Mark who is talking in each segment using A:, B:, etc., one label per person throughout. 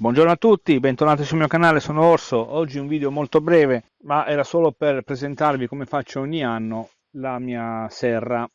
A: Buongiorno a tutti, bentornati sul mio canale, sono Orso. Oggi un video molto breve, ma era solo per presentarvi come faccio ogni anno la mia serra.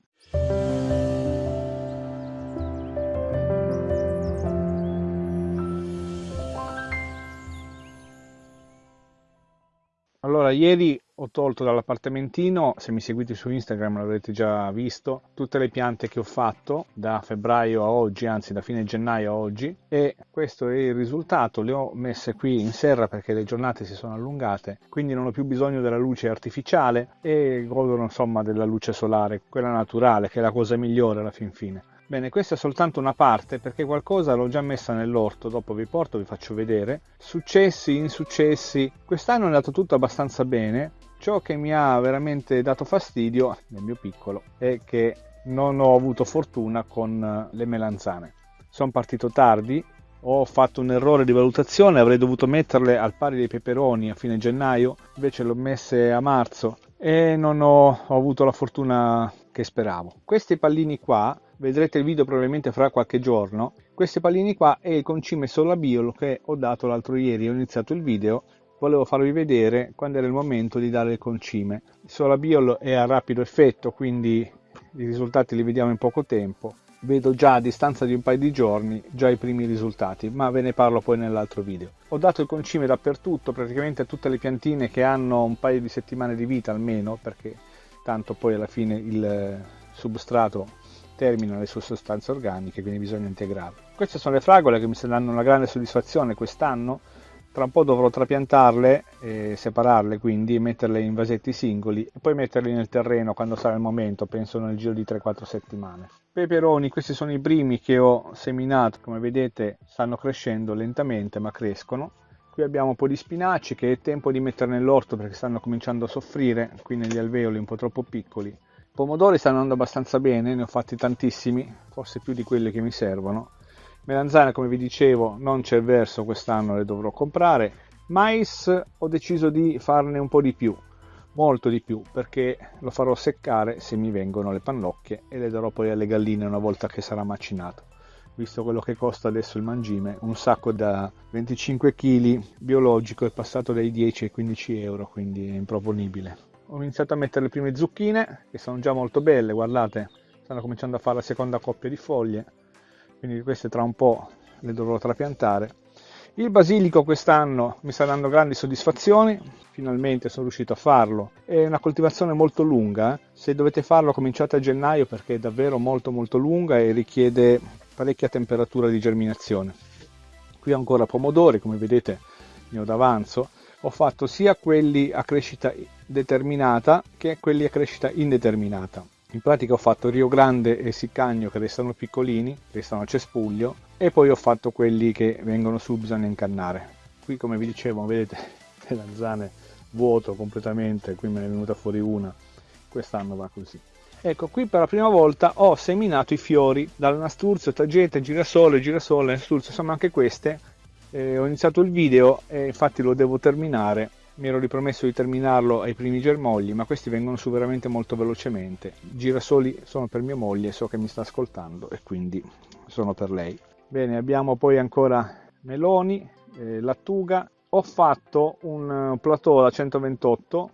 A: Allora, ieri ho tolto dall'appartamentino, se mi seguite su Instagram l'avrete già visto, tutte le piante che ho fatto da febbraio a oggi, anzi da fine gennaio a oggi e questo è il risultato, le ho messe qui in serra perché le giornate si sono allungate, quindi non ho più bisogno della luce artificiale e godono insomma della luce solare, quella naturale che è la cosa migliore alla fin fine. Bene, questa è soltanto una parte perché qualcosa l'ho già messa nell'orto, dopo vi porto, vi faccio vedere. Successi, insuccessi, quest'anno è andato tutto abbastanza bene. Ciò che mi ha veramente dato fastidio, nel mio piccolo, è che non ho avuto fortuna con le melanzane. Sono partito tardi, ho fatto un errore di valutazione, avrei dovuto metterle al pari dei peperoni a fine gennaio, invece le ho messe a marzo e non ho, ho avuto la fortuna che speravo. Questi pallini qua vedrete il video probabilmente fra qualche giorno. Questi pallini qua è il concime solabiolo che ho dato l'altro ieri. Ho iniziato il video. Volevo farvi vedere quando era il momento di dare il concime. Il solabiolo è a rapido effetto quindi i risultati li vediamo in poco tempo. Vedo già a distanza di un paio di giorni già i primi risultati ma ve ne parlo poi nell'altro video. Ho dato il concime dappertutto praticamente a tutte le piantine che hanno un paio di settimane di vita almeno perché tanto poi alla fine il substrato termina le sue sostanze organiche, quindi bisogna integrarle. Queste sono le fragole che mi danno una grande soddisfazione quest'anno, tra un po' dovrò trapiantarle, e separarle quindi, metterle in vasetti singoli e poi metterle nel terreno quando sarà il momento, penso nel giro di 3-4 settimane. Peperoni, questi sono i primi che ho seminato, come vedete stanno crescendo lentamente ma crescono. Qui abbiamo un po' di spinaci che è tempo di mettere nell'orto perché stanno cominciando a soffrire, qui negli alveoli un po' troppo piccoli pomodori stanno andando abbastanza bene, ne ho fatti tantissimi, forse più di quelli che mi servono. Melanzane, come vi dicevo, non c'è verso, quest'anno le dovrò comprare. Mais ho deciso di farne un po' di più, molto di più, perché lo farò seccare se mi vengono le pannocchie e le darò poi alle galline una volta che sarà macinato. Visto quello che costa adesso il mangime, un sacco da 25 kg biologico è passato dai 10 ai 15 euro, quindi è improponibile ho iniziato a mettere le prime zucchine che sono già molto belle guardate. Stanno cominciando a fare la seconda coppia di foglie quindi queste tra un po' le dovrò trapiantare. Il basilico quest'anno mi sta dando grandi soddisfazioni finalmente sono riuscito a farlo. È una coltivazione molto lunga eh. se dovete farlo cominciate a gennaio perché è davvero molto molto lunga e richiede parecchia temperatura di germinazione. Qui ancora pomodori come vedete ne ho d'avanzo. Ho fatto sia quelli a crescita determinata che quelli a crescita indeterminata. In pratica ho fatto Rio Grande e Siccagno che restano piccolini, restano a cespuglio e poi ho fatto quelli che vengono su bisogna incannare. Qui come vi dicevo vedete le zanzane vuoto completamente, qui me ne è venuta fuori una, quest'anno va così. Ecco, qui per la prima volta ho seminato i fiori dal nasturzio, tagete, girasole, girasole, nasturzio, insomma anche queste eh, ho iniziato il video e infatti lo devo terminare mi ero ripromesso di terminarlo ai primi germogli ma questi vengono su veramente molto velocemente girasoli sono per mia moglie so che mi sta ascoltando e quindi sono per lei bene abbiamo poi ancora meloni eh, lattuga ho fatto un plateau da 128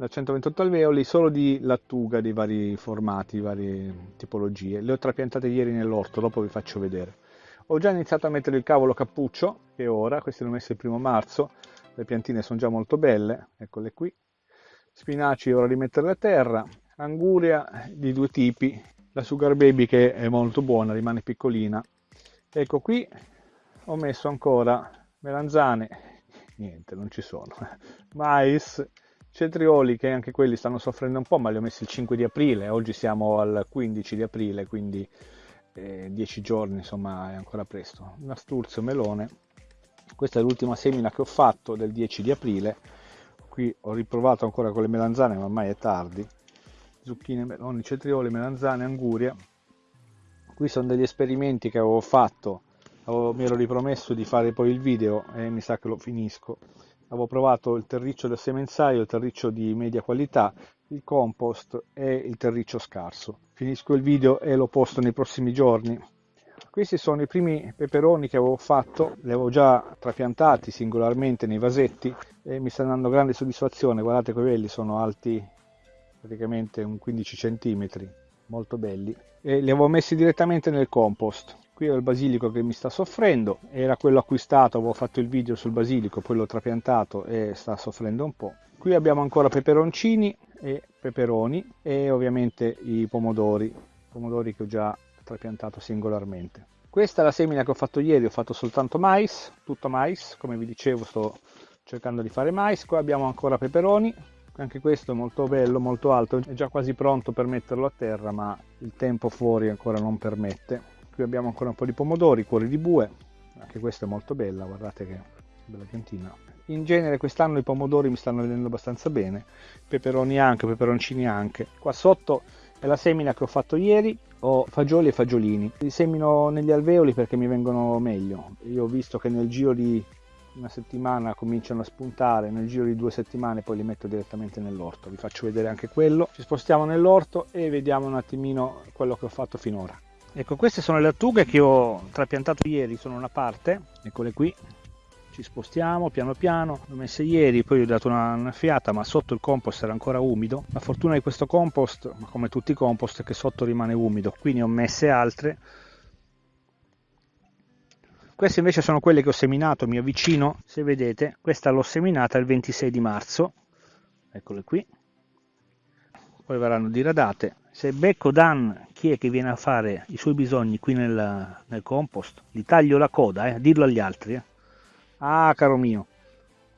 A: da 128 alveoli solo di lattuga di vari formati, varie tipologie. Le ho trapiantate ieri nell'orto, dopo vi faccio vedere. Ho già iniziato a mettere il cavolo cappuccio, che ora, questi l'ho messo il primo marzo, le piantine sono già molto belle, eccole qui. Spinaci ora li mettere a terra, anguria di due tipi, la Sugar Baby che è molto buona, rimane piccolina. Ecco qui ho messo ancora melanzane, niente, non ci sono, mais, cetrioli che anche quelli stanno soffrendo un po', ma li ho messi il 5 di aprile, oggi siamo al 15 di aprile, quindi 10 eh, giorni insomma è ancora presto. Nasturzio melone questa è l'ultima semina che ho fatto del 10 di aprile. Qui ho riprovato ancora con le melanzane ma ormai è tardi. Zucchine, meloni, cetrioli, melanzane, anguria. Qui sono degli esperimenti che avevo fatto. Avevo, mi ero ripromesso di fare poi il video e mi sa che lo finisco. Avevo provato il terriccio del semenzaio il terriccio di media qualità il compost e il terriccio scarso. Finisco il video e lo posto nei prossimi giorni. Questi sono i primi peperoni che avevo fatto li avevo già trapiantati singolarmente nei vasetti e mi stanno dando grande soddisfazione. Guardate quelli sono alti praticamente un 15 cm molto belli. E li avevo messi direttamente nel compost. Qui ho il basilico che mi sta soffrendo era quello acquistato avevo fatto il video sul basilico poi l'ho trapiantato e sta soffrendo un po' qui abbiamo ancora peperoncini e peperoni e ovviamente i pomodori pomodori che ho già trapiantato singolarmente. Questa è la semina che ho fatto ieri ho fatto soltanto mais tutto mais come vi dicevo sto cercando di fare mais. Qua abbiamo ancora peperoni anche questo è molto bello molto alto è già quasi pronto per metterlo a terra ma il tempo fuori ancora non permette. Qui abbiamo ancora un po' di pomodori cuori di bue anche questa è molto bella guardate che bella piantina. In genere quest'anno i pomodori mi stanno venendo abbastanza bene peperoni anche peperoncini anche. Qua sotto è la semina che ho fatto ieri ho fagioli e fagiolini li semino negli alveoli perché mi vengono meglio io ho visto che nel giro di una settimana cominciano a spuntare, nel giro di due settimane poi li metto direttamente nell'orto, vi faccio vedere anche quello. Ci spostiamo nell'orto e vediamo un attimino quello che ho fatto finora. Ecco, queste sono le attughe che ho trapiantato ieri, sono una parte, eccole qui. Ci spostiamo piano piano, le ho messe ieri, poi ho dato una, una fiata, ma sotto il compost era ancora umido. La fortuna di questo compost, come tutti i compost, è che sotto rimane umido, qui ne ho messe altre queste invece sono quelle che ho seminato, mi avvicino, se vedete, questa l'ho seminata il 26 di marzo, eccole qui, poi verranno diradate. Se becco Dan, chi è che viene a fare i suoi bisogni qui nel, nel compost, gli taglio la coda, eh, dirlo agli altri. Eh. Ah, caro mio,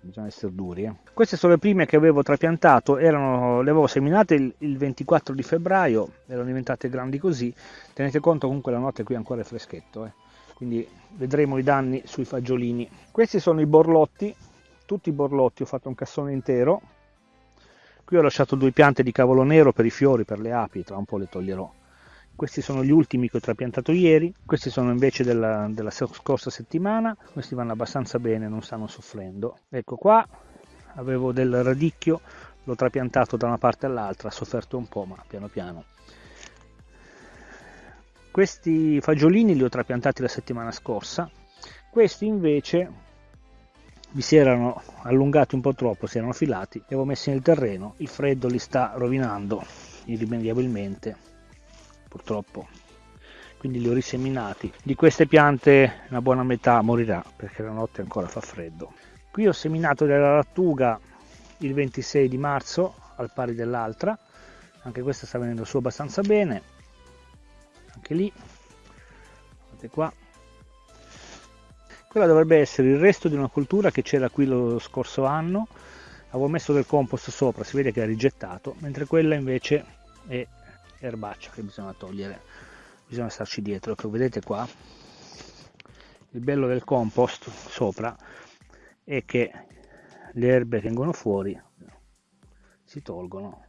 A: bisogna essere duri. Eh. Queste sono le prime che avevo trapiantato, erano, le avevo seminate il, il, 24 di febbraio, erano diventate grandi così. Tenete conto comunque la notte qui ancora è freschetto. Eh quindi vedremo i danni sui fagiolini questi sono i borlotti tutti i borlotti ho fatto un cassone intero qui ho lasciato due piante di cavolo nero per i fiori per le api tra un po' le toglierò questi sono gli ultimi che ho trapiantato ieri. Questi sono invece della, della scorsa settimana. Questi vanno abbastanza bene non stanno soffrendo. Ecco qua avevo del radicchio l'ho trapiantato da una parte all'altra ha sofferto un po' ma piano piano. Questi fagiolini li ho trapiantati la settimana scorsa, questi invece mi si erano allungati un po' troppo, si erano filati, li avevo messi nel terreno, il freddo li sta rovinando irrimediabilmente, purtroppo. Quindi li ho riseminati. Di queste piante una buona metà morirà perché la notte ancora fa freddo. Qui ho seminato della lattuga il 26 di marzo al pari dell'altra, anche questa sta venendo su abbastanza bene anche lì guardate qua quella dovrebbe essere il resto di una cultura che c'era qui lo scorso anno avevo messo del compost sopra si vede che è rigettato mentre quella invece è erbaccia che bisogna togliere bisogna starci dietro che vedete qua il bello del compost sopra è che le erbe che vengono fuori si tolgono.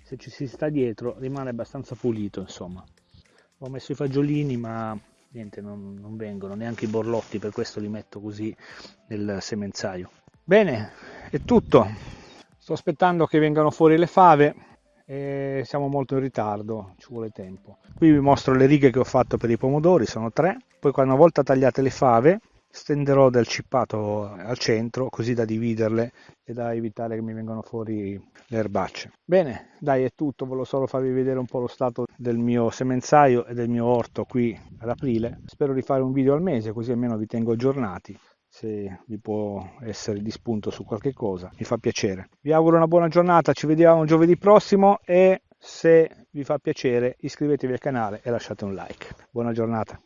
A: Se ci si sta dietro rimane abbastanza pulito insomma. Ho messo i fagiolini ma niente non, non vengono neanche i borlotti per questo li metto così nel semenzaio. Bene è tutto. Sto aspettando che vengano fuori le fave e siamo molto in ritardo ci vuole tempo. Qui vi mostro le righe che ho fatto per i pomodori sono tre. Poi una volta tagliate le fave stenderò del cippato al centro così da dividerle e da evitare che mi vengano fuori le erbacce. Bene dai è tutto. Volevo solo farvi vedere un po' lo stato del mio semenzaio e del mio orto qui ad aprile. Spero di fare un video al mese così almeno vi tengo aggiornati se vi può essere di spunto su qualche cosa mi fa piacere. Vi auguro una buona giornata ci vediamo giovedì prossimo e se vi fa piacere iscrivetevi al canale e lasciate un like. Buona giornata